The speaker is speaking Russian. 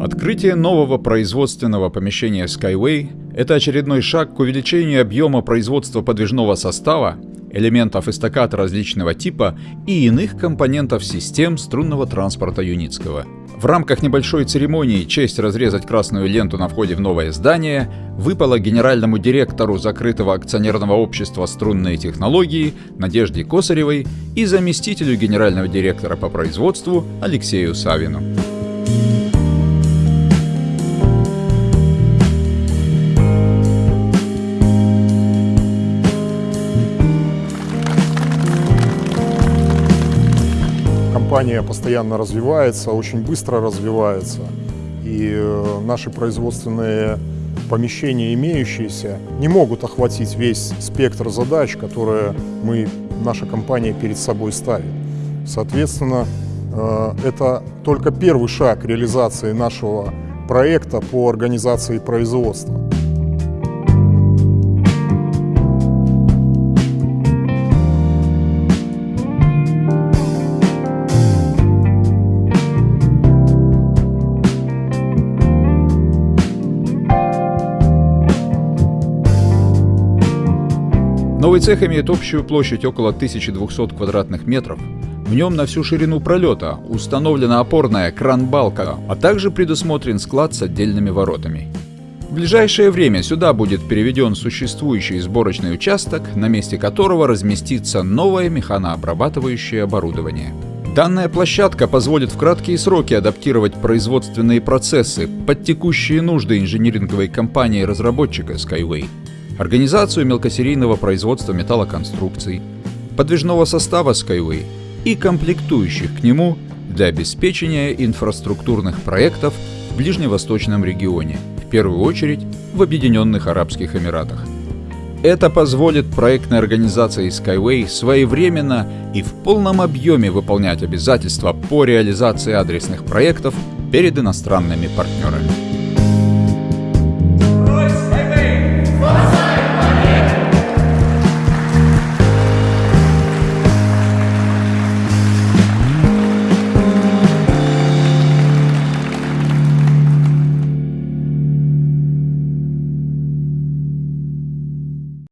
Открытие нового производственного помещения Skyway – это очередной шаг к увеличению объема производства подвижного состава, элементов эстакад различного типа и иных компонентов систем струнного транспорта Юницкого. В рамках небольшой церемонии честь разрезать красную ленту на входе в новое здание выпала генеральному директору закрытого акционерного общества «Струнные технологии» Надежде Косаревой и заместителю генерального директора по производству Алексею Савину. Компания постоянно развивается, очень быстро развивается. И э, наши производственные помещения, имеющиеся, не могут охватить весь спектр задач, которые мы, наша компания перед собой ставит. Соответственно, э, это только первый шаг реализации нашего проекта по организации производства. Новый цех имеет общую площадь около 1200 квадратных метров. В нем на всю ширину пролета установлена опорная кран-балка, а также предусмотрен склад с отдельными воротами. В ближайшее время сюда будет переведен существующий сборочный участок, на месте которого разместится новое механообрабатывающее оборудование. Данная площадка позволит в краткие сроки адаптировать производственные процессы под текущие нужды инжиниринговой компании-разработчика Skyway организацию мелкосерийного производства металлоконструкций, подвижного состава Skyway и комплектующих к нему для обеспечения инфраструктурных проектов в ближневосточном регионе, в первую очередь в Объединенных Арабских Эмиратах. Это позволит проектной организации Skyway своевременно и в полном объеме выполнять обязательства по реализации адресных проектов перед иностранными партнерами.